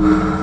Mm-hmm.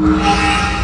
Música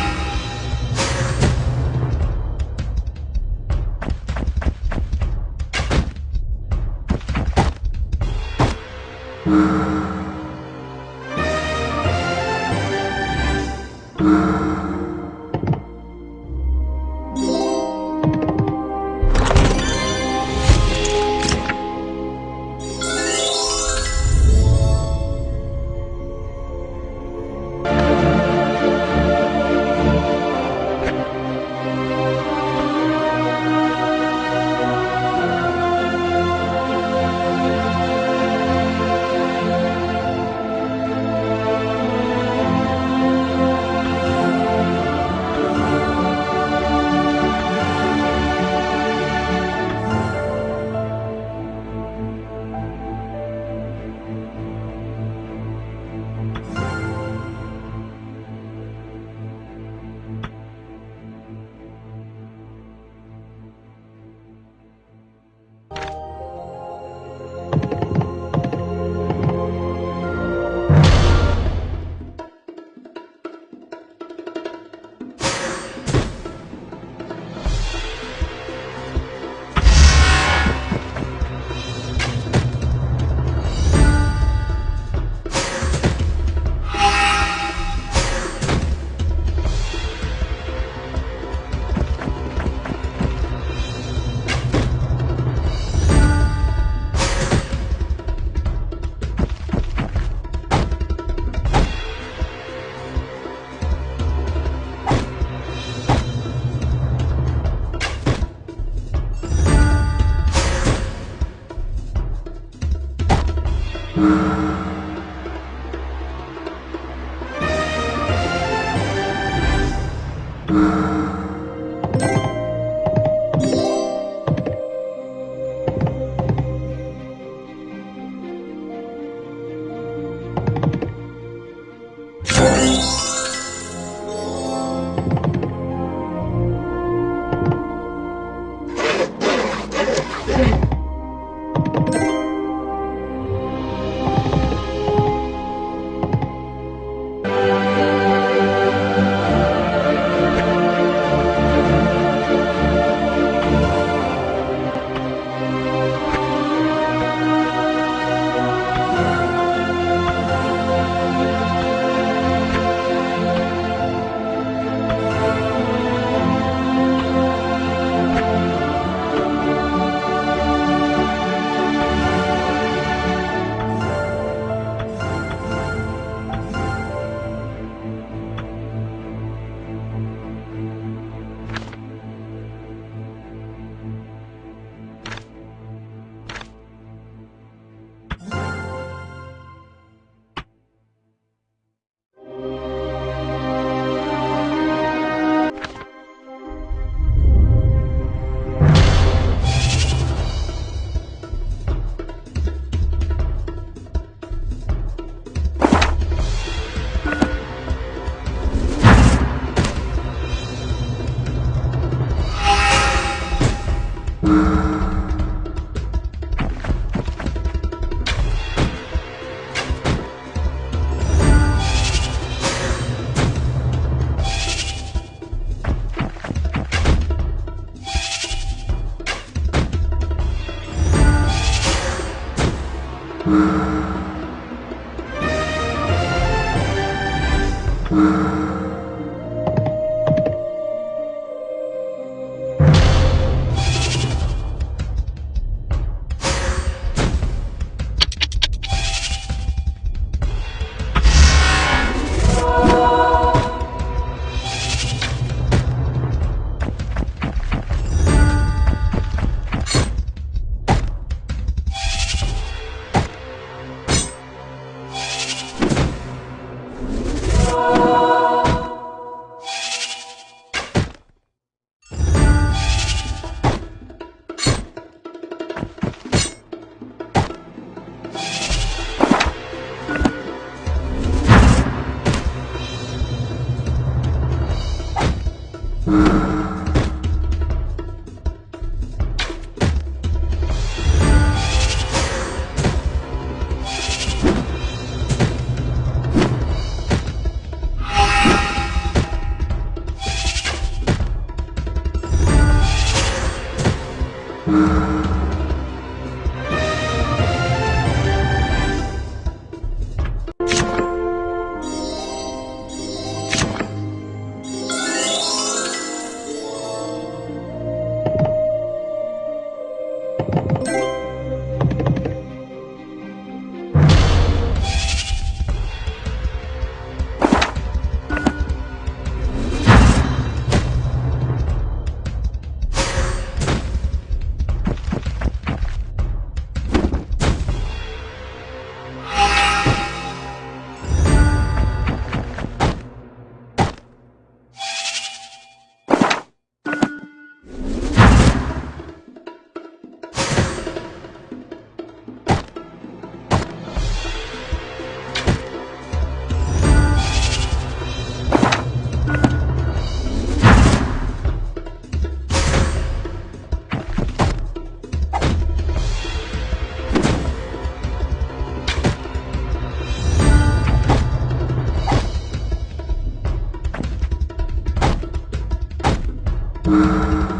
Música